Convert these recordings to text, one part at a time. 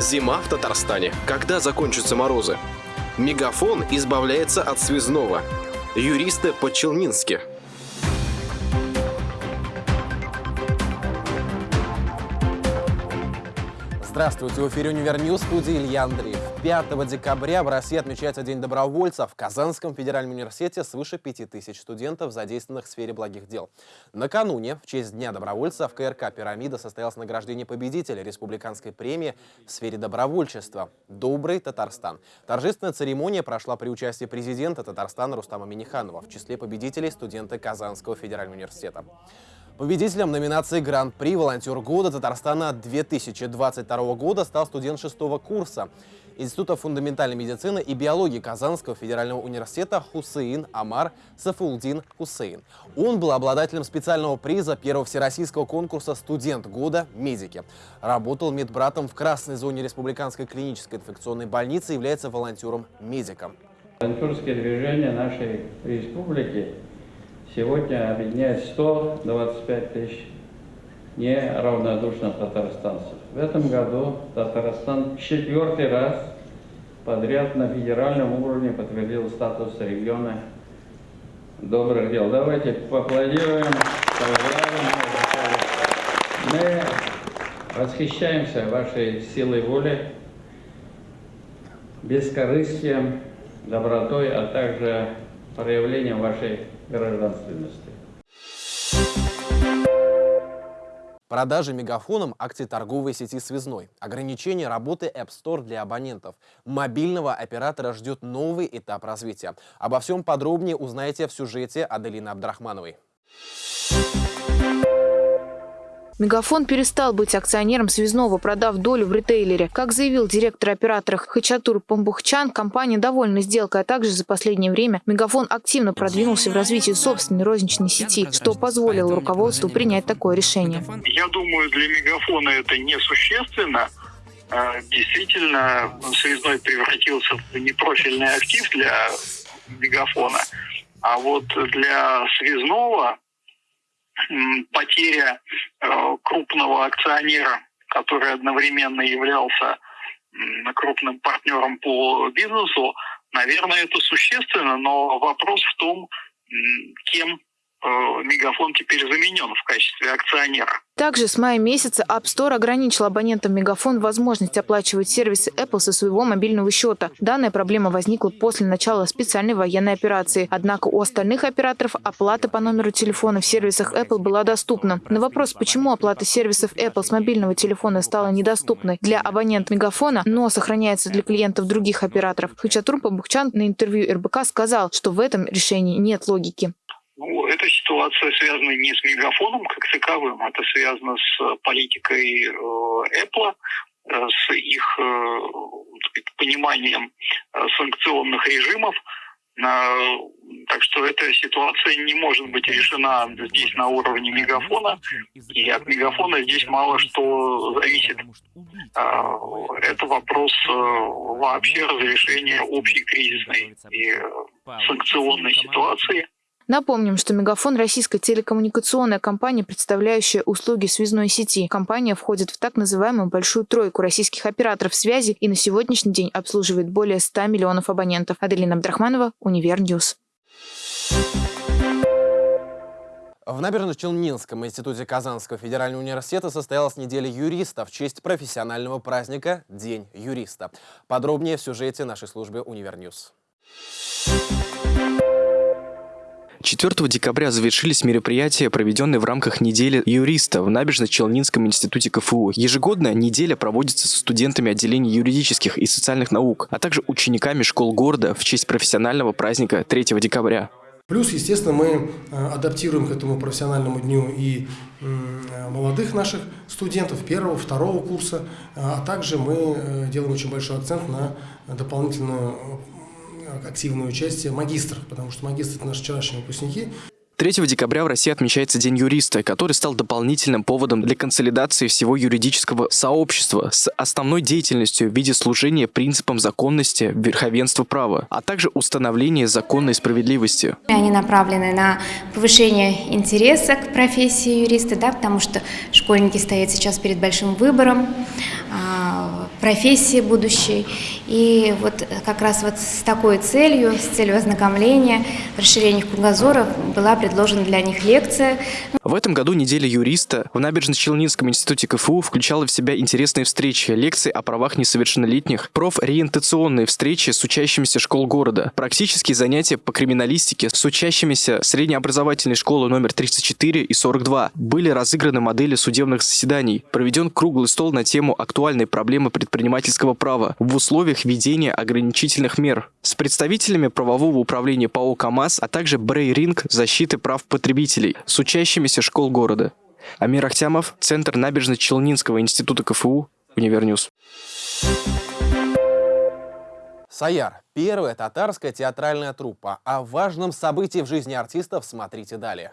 Зима в Татарстане. Когда закончатся морозы? Мегафон избавляется от связного. Юристы по-челнински. Здравствуйте, в эфире Univer News, студии Илья Андреев. 5 декабря в России отмечается День добровольца. В Казанском федеральном университете свыше 5000 студентов, задействованных в сфере благих дел. Накануне, в честь Дня добровольца, в КРК «Пирамида» состоялось награждение победителя республиканской премии в сфере добровольчества «Добрый Татарстан». Торжественная церемония прошла при участии президента Татарстана Рустама Миниханова, в числе победителей студенты Казанского федерального университета. Победителем номинации «Гран-при Волонтер года Татарстана 2022 года стал студент шестого курса Института фундаментальной медицины и биологии Казанского федерального университета Хусейн Амар Сафулдин Хусейн. Он был обладателем специального приза первого всероссийского конкурса «Студент года. Медики». Работал медбратом в красной зоне Республиканской клинической инфекционной больницы, является волонтером-медиком. Волонтерское движение нашей республики сегодня объединяет 125 тысяч неравнодушных татарстанцев. В этом году Татарстан четвертый раз подряд на федеральном уровне подтвердил статус региона добрых дел. Давайте поаплодируем, Мы восхищаемся вашей силой воли, бескорыстием, добротой, а также проявлением вашей гражданственности. Продажи мегафоном акции торговой сети «Связной». Ограничение работы App Store для абонентов. Мобильного оператора ждет новый этап развития. Обо всем подробнее узнаете в сюжете Аделины Абдрахмановой. Мегафон перестал быть акционером связного, продав долю в ритейлере. Как заявил директор оператора Хачатур Памбухчан, компания довольна сделкой, а также за последнее время Мегафон активно продвинулся в развитии собственной розничной сети, что позволило руководству принять такое решение. Я думаю, для Мегафона это несущественно. А, действительно, связной превратился в непрофильный актив для Мегафона. А вот для связного потеря э, крупного акционера, который одновременно являлся крупным партнером по бизнесу, наверное, это существенно, но вопрос в том, кем Мегафон теперь заменен в качестве акционера. Также с мая месяца App Store ограничил абонентам Мегафон возможность оплачивать сервисы Apple со своего мобильного счета. Данная проблема возникла после начала специальной военной операции. Однако у остальных операторов оплата по номеру телефона в сервисах Apple была доступна. На вопрос, почему оплата сервисов Apple с мобильного телефона стала недоступной для абонентов Мегафона, но сохраняется для клиентов других операторов, Хачатур Пабухчан на интервью РБК сказал, что в этом решении нет логики. Ну, эта ситуация связана не с мегафоном как таковым, это связано с э, политикой э, Apple, э, с их пониманием санкционных режимов. Так что эта ситуация не может быть решена здесь на уровне мегафона, и от мегафона здесь мало что зависит. Это вопрос вообще разрешения общей кризисной и санкционной ситуации. Напомним, что Мегафон – российская телекоммуникационная компания, представляющая услуги связной сети. Компания входит в так называемую «большую тройку» российских операторов связи и на сегодняшний день обслуживает более 100 миллионов абонентов. Аделина Абдрахманова, Univer News. В Набережно-Челнинском институте Казанского федерального университета состоялась неделя юриста в честь профессионального праздника «День юриста». Подробнее в сюжете нашей службы «Univer News». 4 декабря завершились мероприятия, проведенные в рамках недели юриста в Набережно-Челнинском институте КФУ. Ежегодно неделя проводится со студентами отделений юридических и социальных наук, а также учениками школ города в честь профессионального праздника 3 декабря. Плюс, естественно, мы э, адаптируем к этому профессиональному дню и молодых наших студентов первого, второго курса, а также мы э, делаем очень большой акцент на дополнительную активное участие магистров, потому что магистры – это наши вчерашние выпускники. 3 декабря в России отмечается День юриста, который стал дополнительным поводом для консолидации всего юридического сообщества с основной деятельностью в виде служения принципам законности, верховенства права, а также установления законной справедливости. Они направлены на повышение интереса к профессии юриста, да, потому что школьники стоят сейчас перед большим выбором, а, профессии будущей. И вот как раз вот с такой целью, с целью ознакомления, расширения кругозора была предложена для них лекция. В этом году неделя юриста в Набережно-Челнинском институте КФУ включала в себя интересные встречи, лекции о правах несовершеннолетних, профориентационные встречи с учащимися школ города, практические занятия по криминалистике с учащимися среднеобразовательной школы номер 34 и 42. Были разыграны модели судебных заседаний, проведен круглый стол на тему актуальной проблемы предпринимательского права в условиях введения ограничительных мер с представителями правового управления ПАО КАМАЗ, а также Брейн-ринг защиты прав потребителей с учащимися школ города. Амир Ахтямов, Центр Набережно-Челнинского института КФУ, Univer News. Саяр – первая татарская театральная труппа. О важном событии в жизни артистов смотрите далее.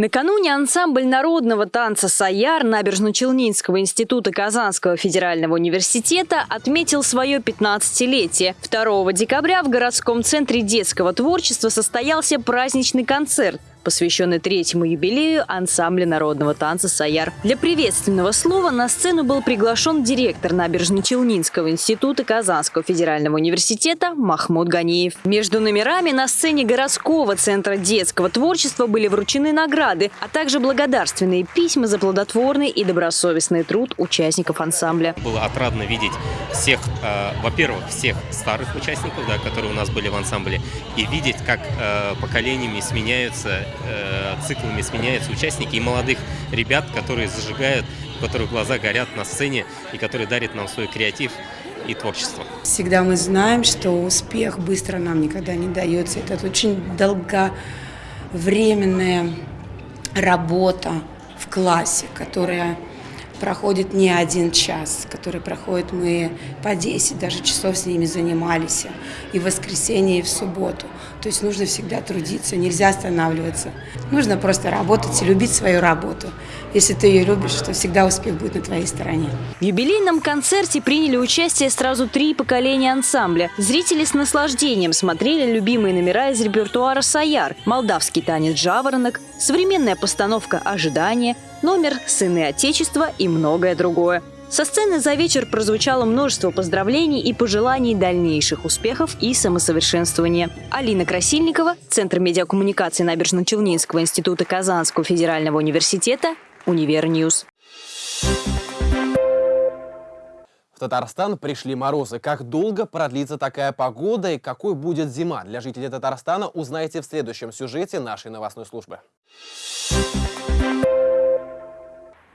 Накануне ансамбль народного танца «Саяр» Набережно-Челнинского института Казанского федерального университета отметил свое 15-летие. 2 декабря в городском центре детского творчества состоялся праздничный концерт посвященный третьему юбилею ансамбля народного танца «Саяр». Для приветственного слова на сцену был приглашен директор Набережно-Челнинского института Казанского федерального университета Махмуд Ганиев. Между номерами на сцене городского центра детского творчества были вручены награды, а также благодарственные письма за плодотворный и добросовестный труд участников ансамбля. Было отрадно видеть всех, э, во-первых, всех старых участников, да, которые у нас были в ансамбле, и видеть, как э, поколениями сменяются циклами сменяются участники и молодых ребят, которые зажигают, у которых глаза горят на сцене и которые дарят нам свой креатив и творчество. Всегда мы знаем, что успех быстро нам никогда не дается. Это очень долговременная работа в классе, которая проходит не один час, который проходит мы по 10 даже часов с ними занимались и в воскресенье, и в субботу. То есть нужно всегда трудиться, нельзя останавливаться. Нужно просто работать и любить свою работу. Если ты ее любишь, то всегда успех будет на твоей стороне. В юбилейном концерте приняли участие сразу три поколения ансамбля. Зрители с наслаждением смотрели любимые номера из репертуара «Саяр», молдавский танец «Жаворонок», современная постановка «Ожидание», номер «Сыны Отечества» и многое другое. Со сцены за вечер прозвучало множество поздравлений и пожеланий дальнейших успехов и самосовершенствования. Алина Красильникова, Центр медиакоммуникации Набережно-Челнинского института Казанского федерального университета, Univer News. В Татарстан пришли морозы. Как долго продлится такая погода и какой будет зима? Для жителей Татарстана узнаете в следующем сюжете нашей новостной службы.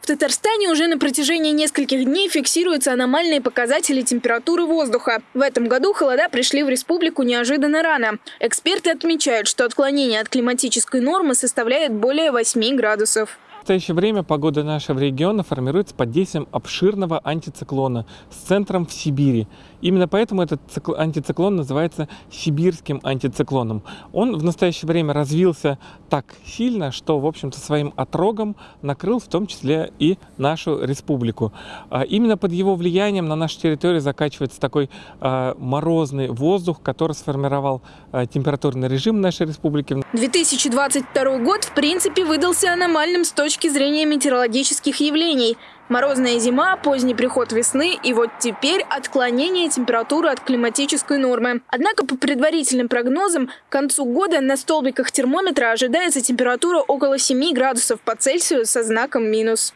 В Татарстане уже на протяжении нескольких дней фиксируются аномальные показатели температуры воздуха. В этом году холода пришли в республику неожиданно рано. Эксперты отмечают, что отклонение от климатической нормы составляет более 8 градусов. В настоящее время погода нашего региона формируется под действием обширного антициклона с центром в Сибири. Именно поэтому этот антициклон называется сибирским антициклоном. Он в настоящее время развился так сильно, что, в общем-то, своим отрогом накрыл в том числе и нашу республику. А именно под его влиянием на нашей территории закачивается такой а, морозный воздух, который сформировал а, температурный режим нашей республики. 2022 год, в принципе, выдался аномальным с точки зрения метеорологических явлений – Морозная зима, поздний приход весны и вот теперь отклонение температуры от климатической нормы. Однако по предварительным прогнозам к концу года на столбиках термометра ожидается температура около 7 градусов по Цельсию со знаком минус.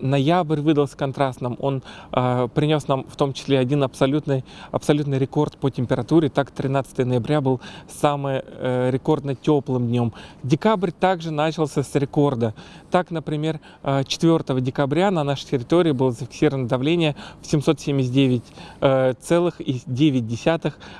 Ноябрь выдался контрастным. Он э, принес нам в том числе один абсолютный, абсолютный рекорд по температуре. Так, 13 ноября был самым э, рекордно теплым днем. Декабрь также начался с рекорда. Так, например, 4 э, декабря на нашей территории было зафиксировано давление в 779,9 э,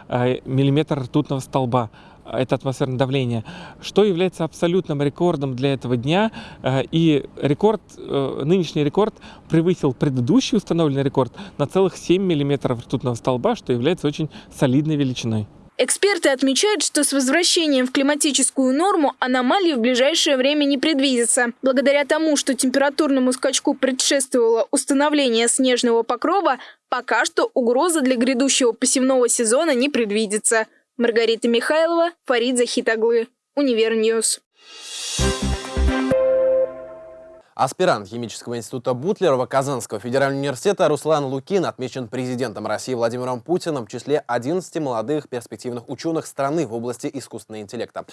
э, миллиметра ртутного столба это атмосферное давление, что является абсолютным рекордом для этого дня. Э, и рекорд, э, нынешний рекорд превысил предыдущий установленный рекорд на целых 7 миллиметров ртутного столба, что является очень солидной величиной. Эксперты отмечают, что с возвращением в климатическую норму аномалии в ближайшее время не предвидится. Благодаря тому, что температурному скачку предшествовало установление снежного покрова, пока что угроза для грядущего посевного сезона не предвидится. Маргарита Михайлова, Фарид Захитаглы, Univer News. Аспирант химического института Бутлерова Казанского федерального университета Руслан Лукин отмечен президентом России Владимиром Путиным в числе 11 молодых перспективных ученых страны в области искусственного интеллекта.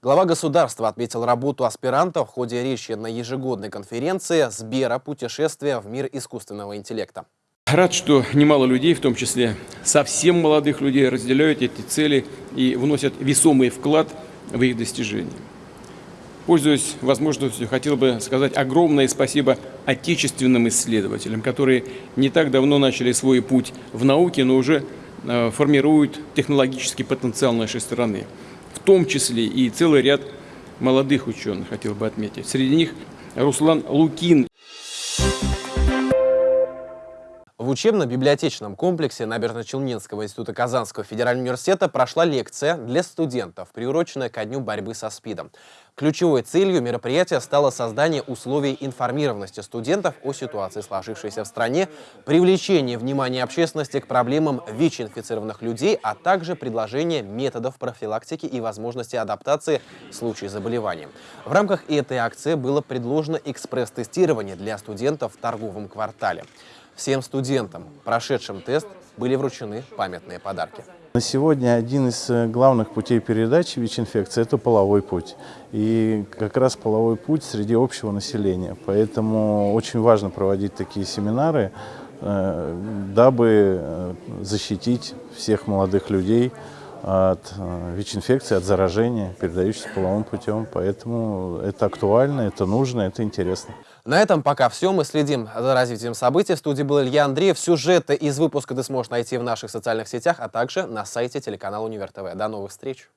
Глава государства отметил работу аспиранта в ходе речи на ежегодной конференции «Сбера. Путешествия в мир искусственного интеллекта». Рад, что немало людей, в том числе совсем молодых людей, разделяют эти цели и вносят весомый вклад в их достижение. Пользуясь возможностью, хотел бы сказать огромное спасибо отечественным исследователям, которые не так давно начали свой путь в науке, но уже э, формируют технологический потенциал нашей страны. В том числе и целый ряд молодых ученых, хотел бы отметить. Среди них Руслан Лукин. В учебно-библиотечном комплексе Набережно-Челнинского института Казанского федерального университета прошла лекция для студентов, приуроченная ко дню борьбы со СПИДом. Ключевой целью мероприятия стало создание условий информированности студентов о ситуации, сложившейся в стране, привлечение внимания общественности к проблемам ВИЧ-инфицированных людей, а также предложение методов профилактики и возможности адаптации в случае заболевания. В рамках этой акции было предложено экспресс-тестирование для студентов в торговом квартале. Всем студентам, прошедшим тест, были вручены памятные подарки. На сегодня один из э, главных путей передачи ВИЧ-инфекции – это половой путь. И как раз половой путь среди общего населения. Поэтому очень важно проводить такие семинары, э, дабы э, защитить всех молодых людей от ВИЧ-инфекции, от заражения, передающейся половым путем. Поэтому это актуально, это нужно, это интересно. На этом пока все. Мы следим за развитием событий. В студии был Илья Андреев. Сюжеты из выпуска ты сможешь найти в наших социальных сетях, а также на сайте телеканала Универ ТВ. До новых встреч!